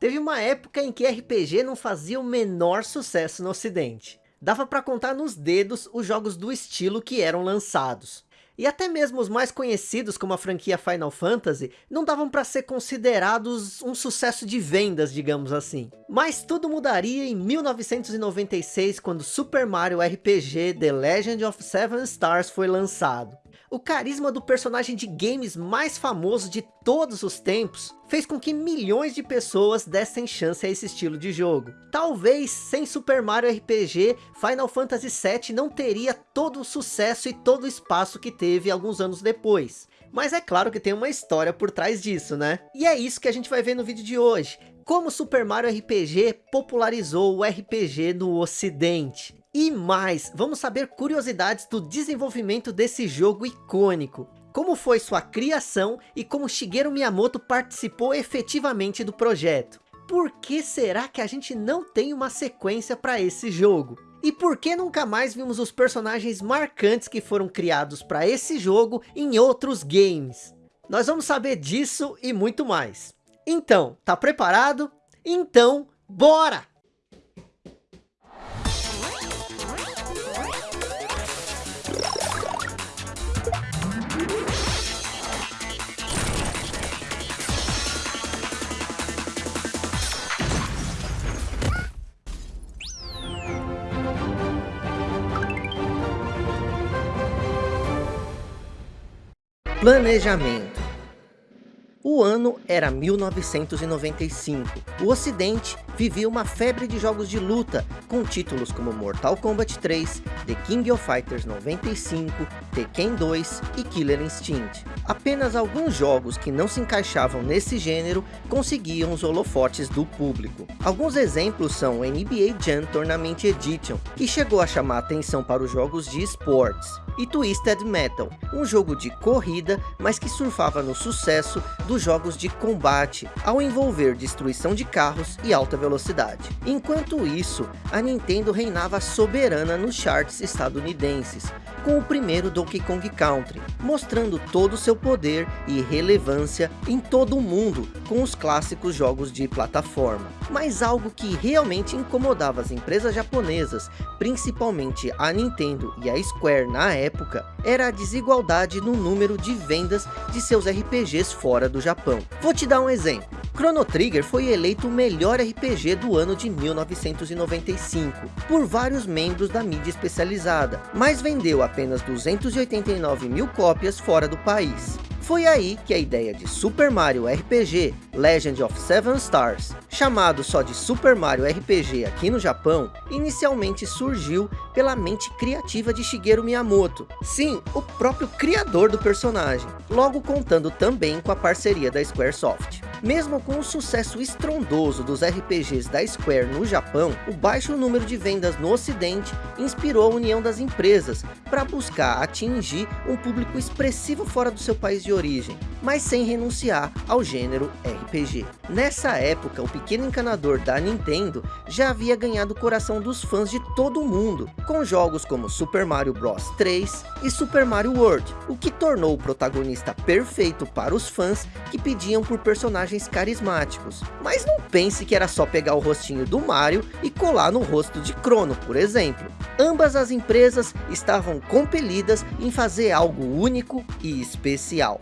Teve uma época em que RPG não fazia o menor sucesso no ocidente. Dava para contar nos dedos os jogos do estilo que eram lançados. E até mesmo os mais conhecidos como a franquia Final Fantasy não davam para ser considerados um sucesso de vendas, digamos assim. Mas tudo mudaria em 1996 quando Super Mario RPG The Legend of Seven Stars foi lançado. O carisma do personagem de games mais famoso de todos os tempos fez com que milhões de pessoas dessem chance a esse estilo de jogo. Talvez sem Super Mario RPG, Final Fantasy VII não teria todo o sucesso e todo o espaço que teve alguns anos depois. Mas é claro que tem uma história por trás disso, né? E é isso que a gente vai ver no vídeo de hoje. Como Super Mario RPG popularizou o RPG no ocidente. E mais, vamos saber curiosidades do desenvolvimento desse jogo icônico. Como foi sua criação e como Shigeru Miyamoto participou efetivamente do projeto. Por que será que a gente não tem uma sequência para esse jogo? E por que nunca mais vimos os personagens marcantes que foram criados para esse jogo em outros games? Nós vamos saber disso e muito mais. Então, tá preparado? Então, bora! Planejamento o ano era 1995. O ocidente vivia uma febre de jogos de luta, com títulos como Mortal Kombat 3, The King of Fighters 95, Tekken 2 e Killer Instinct. Apenas alguns jogos que não se encaixavam nesse gênero conseguiam os holofotes do público. Alguns exemplos são o NBA Jam Tournament Edition, que chegou a chamar atenção para os jogos de esportes, e Twisted Metal, um jogo de corrida, mas que surfava no sucesso dos jogos de combate, ao envolver destruição de carros e alta velocidade. Enquanto isso, a Nintendo reinava soberana nos charts estadunidenses, com o primeiro Donkey Kong Country, mostrando todo o seu poder e relevância em todo o mundo com os clássicos jogos de plataforma. Mas algo que realmente incomodava as empresas japonesas, principalmente a Nintendo e a Square na época, era a desigualdade no número de vendas de seus RPGs fora do Japão. Vou te dar um exemplo. Chrono Trigger foi eleito o melhor RPG do ano de 1995, por vários membros da mídia especializada, mas vendeu apenas 289 mil cópias fora do país. Foi aí que a ideia de Super Mario RPG Legend of Seven Stars, chamado só de Super Mario RPG aqui no Japão, inicialmente surgiu pela mente criativa de Shigeru Miyamoto. Sim, o próprio criador do personagem, logo contando também com a parceria da Squaresoft. Mesmo com o sucesso estrondoso dos RPGs da Square no Japão, o baixo número de vendas no ocidente inspirou a união das empresas para buscar atingir um público expressivo fora do seu país de origem, mas sem renunciar ao gênero RPG. Nessa época, o pequeno encanador da Nintendo já havia ganhado o coração dos fãs de todo o mundo, com jogos como Super Mario Bros 3 e Super Mario World, o que tornou o protagonista perfeito para os fãs que pediam por personagens carismáticos. Mas não pense que era só pegar o rostinho do Mario e colar no rosto de Crono, por exemplo. Ambas as empresas estavam compelidas em fazer algo único e especial.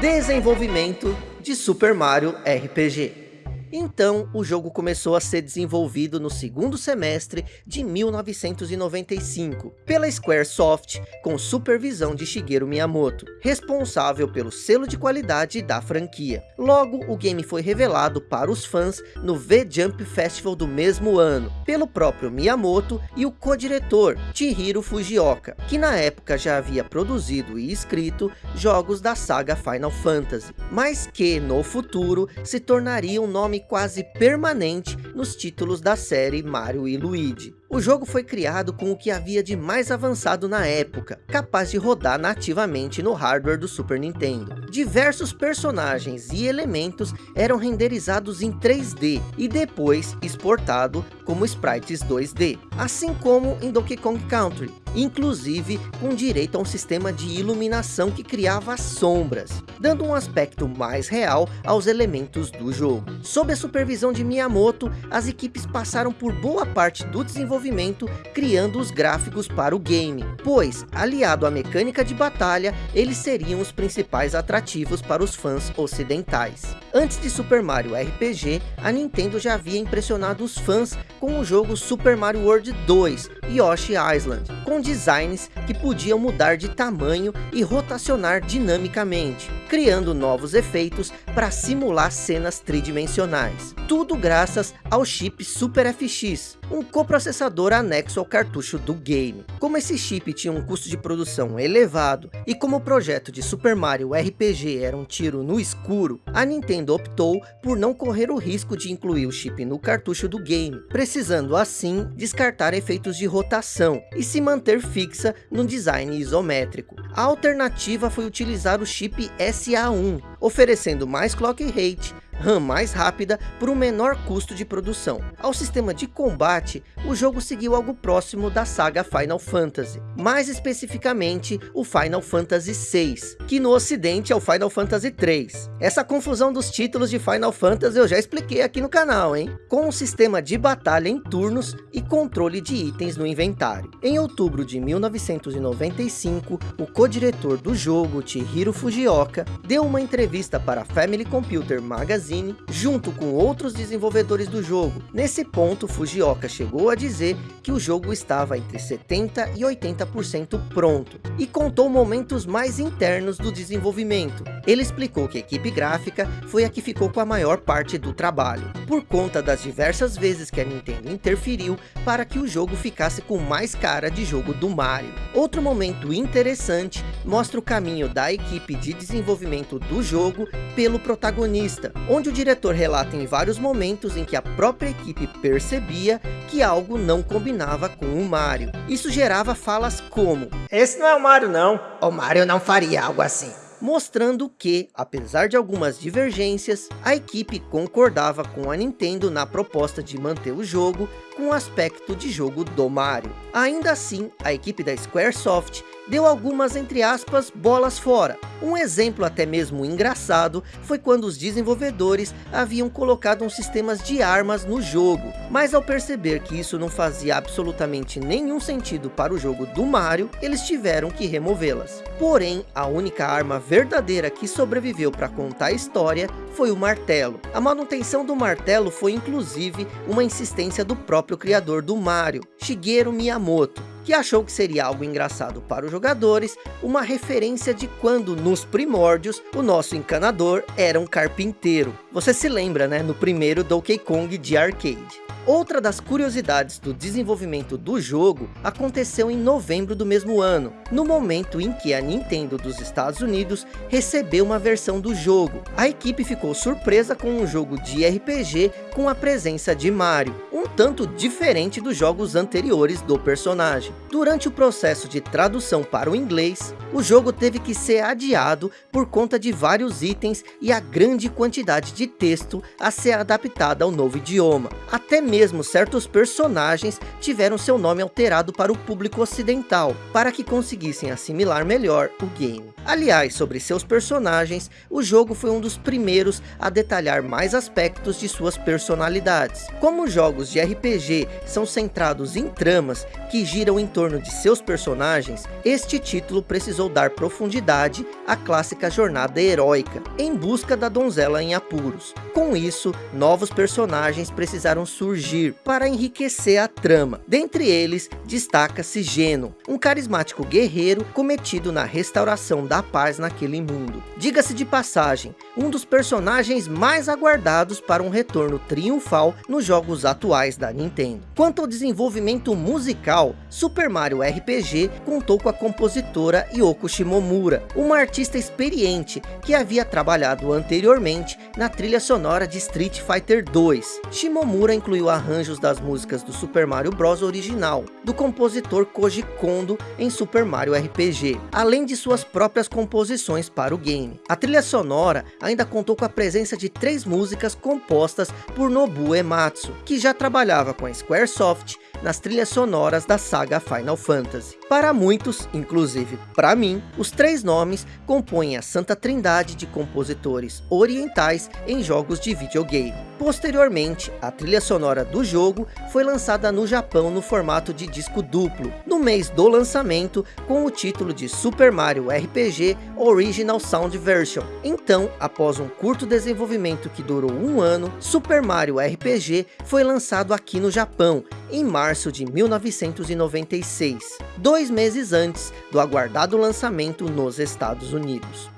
Desenvolvimento de Super Mario RPG então, o jogo começou a ser desenvolvido no segundo semestre de 1995, pela Squaresoft, com supervisão de Shigeru Miyamoto, responsável pelo selo de qualidade da franquia. Logo, o game foi revelado para os fãs no V-Jump Festival do mesmo ano, pelo próprio Miyamoto e o co-diretor, Chihiro Fujioka, que na época já havia produzido e escrito jogos da saga Final Fantasy, mas que, no futuro, se tornaria um nome quase permanente nos títulos da série Mario e Luigi. O jogo foi criado com o que havia de mais avançado na época, capaz de rodar nativamente no hardware do Super Nintendo. Diversos personagens e elementos eram renderizados em 3D e depois exportado como sprites 2D, assim como em Donkey Kong Country, inclusive com direito a um sistema de iluminação que criava sombras, dando um aspecto mais real aos elementos do jogo. Sob a supervisão de Miyamoto, as equipes passaram por boa parte do desenvolvimento criando os gráficos para o game, pois, aliado à mecânica de batalha, eles seriam os principais atrativos para os fãs ocidentais. Antes de Super Mario RPG, a Nintendo já havia impressionado os fãs com o jogo Super Mario World 2 Yoshi Island, com designs que podiam mudar de tamanho e rotacionar dinamicamente, criando novos efeitos para simular cenas tridimensionais. Tudo graças ao chip Super FX, um coprocessador anexo ao cartucho do game. Como esse chip tinha um custo de produção elevado e como o projeto de Super Mario RPG era um tiro no escuro, a Nintendo optou por não correr o risco de incluir o chip no cartucho do game, precisando assim descartar efeitos de rotação e se manter fixa no design isométrico. A alternativa foi utilizar o chip SA1, oferecendo mais clock rate, RAM mais rápida por um menor custo de produção. Ao sistema de combate, o jogo seguiu algo próximo da saga Final Fantasy, mais especificamente o Final Fantasy VI, que no ocidente é o Final Fantasy III. Essa confusão dos títulos de Final Fantasy eu já expliquei aqui no canal, hein? Com um sistema de batalha em turnos e controle de itens no inventário. Em outubro de 1995, o co-diretor do jogo, Chihiro Fujioka, deu uma entrevista para a Family Computer Magazine Magazine, junto com outros desenvolvedores do jogo. Nesse ponto, Fujioka chegou a dizer que o jogo estava entre 70% e 80% pronto, e contou momentos mais internos do desenvolvimento. Ele explicou que a equipe gráfica foi a que ficou com a maior parte do trabalho, por conta das diversas vezes que a Nintendo interferiu para que o jogo ficasse com mais cara de jogo do Mario. Outro momento interessante mostra o caminho da equipe de desenvolvimento do jogo pelo protagonista, onde o diretor relata em vários momentos em que a própria equipe percebia que algo não combinava com o Mario. Isso gerava falas como, esse não é o Mario não, o Mario não faria algo assim mostrando que, apesar de algumas divergências, a equipe concordava com a Nintendo na proposta de manter o jogo com o aspecto de jogo do Mario. Ainda assim, a equipe da Squaresoft deu algumas, entre aspas, bolas fora. Um exemplo até mesmo engraçado foi quando os desenvolvedores haviam colocado uns sistemas de armas no jogo, mas ao perceber que isso não fazia absolutamente nenhum sentido para o jogo do Mario, eles tiveram que removê-las. Porém, a única arma verdadeira que sobreviveu para contar a história foi o martelo. A manutenção do martelo foi inclusive uma insistência do próprio criador do Mario, Shigeru Miyamoto, que achou que seria algo engraçado para os jogadores, uma referência de quando nos primórdios o nosso encanador era um carpinteiro. Você se lembra, né, no primeiro Donkey Kong de arcade. Outra das curiosidades do desenvolvimento do jogo aconteceu em novembro do mesmo ano, no momento em que a Nintendo dos Estados Unidos recebeu uma versão do jogo. A equipe ficou surpresa com um jogo de RPG com a presença de Mario, tanto diferente dos jogos anteriores do personagem. Durante o processo de tradução para o inglês, o jogo teve que ser adiado por conta de vários itens e a grande quantidade de texto a ser adaptada ao novo idioma. Até mesmo certos personagens tiveram seu nome alterado para o público ocidental, para que conseguissem assimilar melhor o game. Aliás, sobre seus personagens, o jogo foi um dos primeiros a detalhar mais aspectos de suas personalidades. Como jogos de RPG são centrados em tramas que giram em torno de seus personagens, este título precisou dar profundidade à clássica jornada heróica, em busca da donzela em apuros. Com isso, novos personagens precisaram surgir para enriquecer a trama. Dentre eles, destaca-se Geno, um carismático guerreiro cometido na restauração da paz naquele mundo. Diga-se de passagem, um dos personagens mais aguardados para um retorno triunfal nos jogos atuais da Nintendo. Quanto ao desenvolvimento musical, Super Mario RPG contou com a compositora Yoko Shimomura, uma artista experiente que havia trabalhado anteriormente na trilha sonora de Street Fighter 2. Shimomura incluiu arranjos das músicas do Super Mario Bros original, do compositor Koji Kondo em Super Mario RPG, além de suas próprias composições para o game. A trilha sonora ainda contou com a presença de três músicas compostas por Nobuo Ematsu, que já trabalhava com a Squaresoft nas trilhas sonoras da saga Final Fantasy. Para muitos, inclusive para mim, os três nomes compõem a santa trindade de compositores orientais em jogos de videogame. Posteriormente, a trilha sonora do jogo foi lançada no Japão no formato de disco duplo, no mês do lançamento, com o título de Super Mario RPG Original Sound Version. Então, após um curto desenvolvimento que durou um ano, Super Mario RPG foi lançado aqui no Japão, em março de 1996, dois meses antes do aguardado lançamento nos Estados Unidos.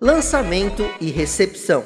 Lançamento e recepção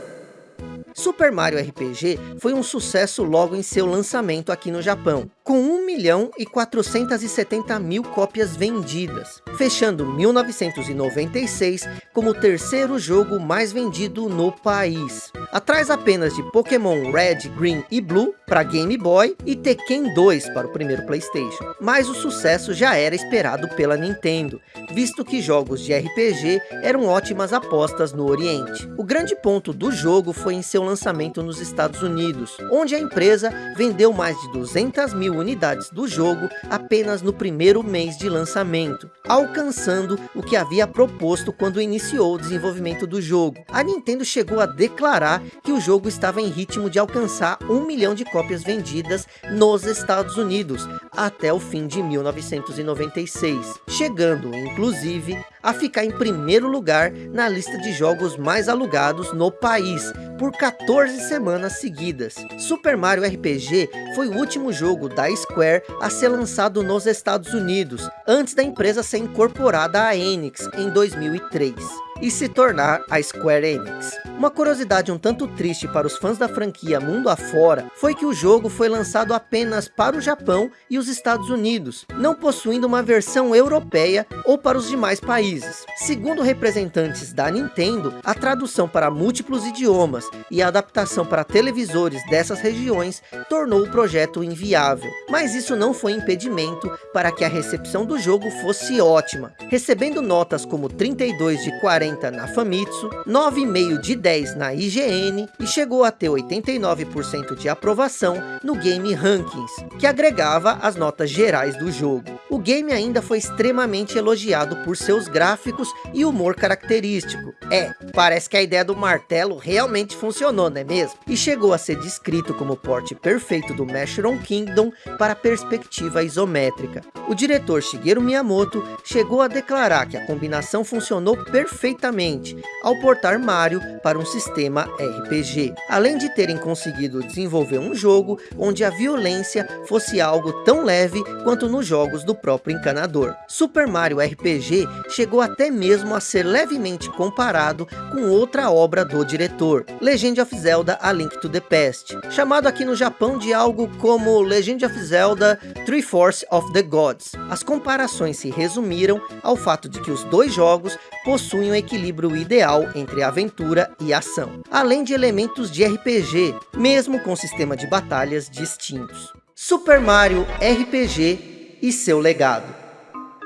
Super Mario RPG foi um sucesso logo em seu lançamento aqui no Japão, com 1 milhão e 470 mil cópias vendidas, fechando 1996 como o terceiro jogo mais vendido no país. Atrás apenas de Pokémon Red, Green e Blue para Game Boy e Tekken 2 para o primeiro Playstation. Mas o sucesso já era esperado pela Nintendo, visto que jogos de RPG eram ótimas apostas no Oriente. O grande ponto do jogo foi em seu lançamento nos Estados Unidos, onde a empresa vendeu mais de 200 mil unidades do jogo apenas no primeiro mês de lançamento, alcançando o que havia proposto quando iniciou o desenvolvimento do jogo. A Nintendo chegou a declarar que o jogo estava em ritmo de alcançar um milhão de cópias vendidas nos Estados Unidos, até o fim de 1996, chegando inclusive a ficar em primeiro lugar na lista de jogos mais alugados no país, por 14 semanas seguidas. Super Mario RPG foi o último jogo da Square a ser lançado nos Estados Unidos, antes da empresa ser incorporada à Enix em 2003 e se tornar a Square Enix. Uma curiosidade um tanto triste para os fãs da franquia mundo afora, foi que o jogo foi lançado apenas para o Japão e os Estados Unidos, não possuindo uma versão europeia ou para os demais países. Segundo representantes da Nintendo, a tradução para múltiplos idiomas e a adaptação para televisores dessas regiões tornou o projeto inviável. Mas isso não foi impedimento para que a recepção do jogo fosse ótima, recebendo notas como 32 de 40 na Famitsu, 9,5 de 10 na IGN e chegou a ter 89% de aprovação no Game Rankings, que agregava as notas gerais do jogo. O game ainda foi extremamente elogiado por seus gráficos e humor característico. É, parece que a ideia do martelo realmente funcionou, não é mesmo? E chegou a ser descrito como o porte perfeito do Mushroom Kingdom para perspectiva isométrica. O diretor Shigeru Miyamoto chegou a declarar que a combinação funcionou perfeitamente ao portar Mario para um sistema RPG, além de terem conseguido desenvolver um jogo onde a violência fosse algo tão leve quanto nos jogos do próprio encanador. Super Mario RPG chegou até mesmo a ser levemente comparado com outra obra do diretor, Legend of Zelda A Link to the Past, chamado aqui no Japão de algo como Legend of Zelda Three Force of the Gods. As comparações se resumiram ao fato de que os dois jogos possuem equilíbrio ideal entre aventura e ação, além de elementos de RPG, mesmo com sistema de batalhas distintos. Super Mario RPG e seu legado.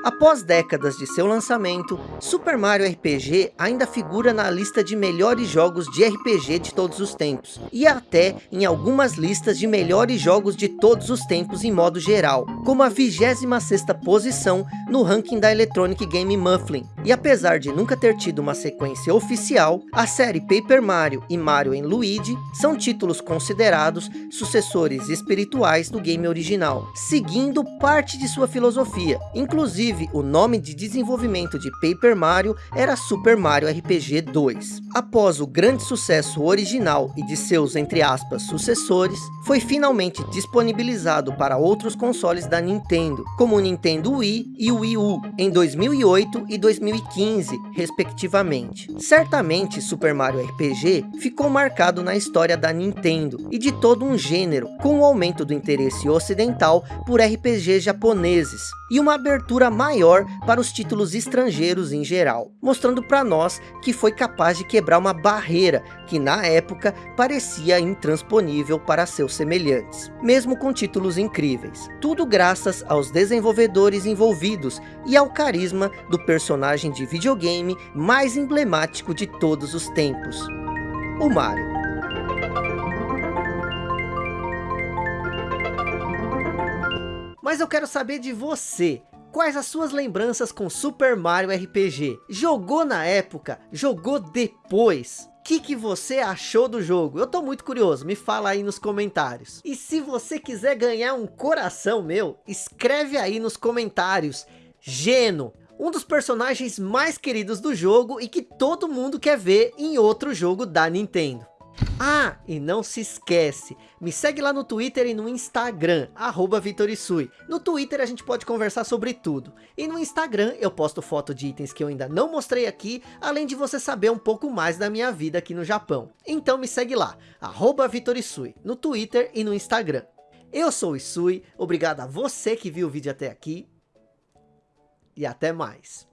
Após décadas de seu lançamento, Super Mario RPG ainda figura na lista de melhores jogos de RPG de todos os tempos, e até em algumas listas de melhores jogos de todos os tempos em modo geral, como a 26ª posição no ranking da Electronic Game Mufflin. E apesar de nunca ter tido uma sequência oficial, a série Paper Mario e Mario Luigi são títulos considerados sucessores espirituais do game original, seguindo parte de sua filosofia, inclusive Inclusive, o nome de desenvolvimento de Paper Mario era Super Mario RPG 2. Após o grande sucesso original e de seus, entre aspas, sucessores, foi finalmente disponibilizado para outros consoles da Nintendo, como o Nintendo Wii e o Wii U, em 2008 e 2015, respectivamente. Certamente, Super Mario RPG ficou marcado na história da Nintendo e de todo um gênero, com o aumento do interesse ocidental por RPGs japoneses, e uma abertura maior para os títulos estrangeiros em geral, mostrando para nós que foi capaz de quebrar uma barreira que na época parecia intransponível para seus semelhantes, mesmo com títulos incríveis. Tudo graças aos desenvolvedores envolvidos e ao carisma do personagem de videogame mais emblemático de todos os tempos, o Mario. Mas eu quero saber de você. Quais as suas lembranças com Super Mario RPG? Jogou na época? Jogou depois? O que, que você achou do jogo? Eu tô muito curioso, me fala aí nos comentários. E se você quiser ganhar um coração meu, escreve aí nos comentários. Geno, um dos personagens mais queridos do jogo e que todo mundo quer ver em outro jogo da Nintendo. Ah, e não se esquece, me segue lá no Twitter e no Instagram, arroba Vitorisui. No Twitter a gente pode conversar sobre tudo. E no Instagram eu posto foto de itens que eu ainda não mostrei aqui, além de você saber um pouco mais da minha vida aqui no Japão. Então me segue lá, arroba Vitorisui, no Twitter e no Instagram. Eu sou o Isui, obrigado a você que viu o vídeo até aqui. E até mais.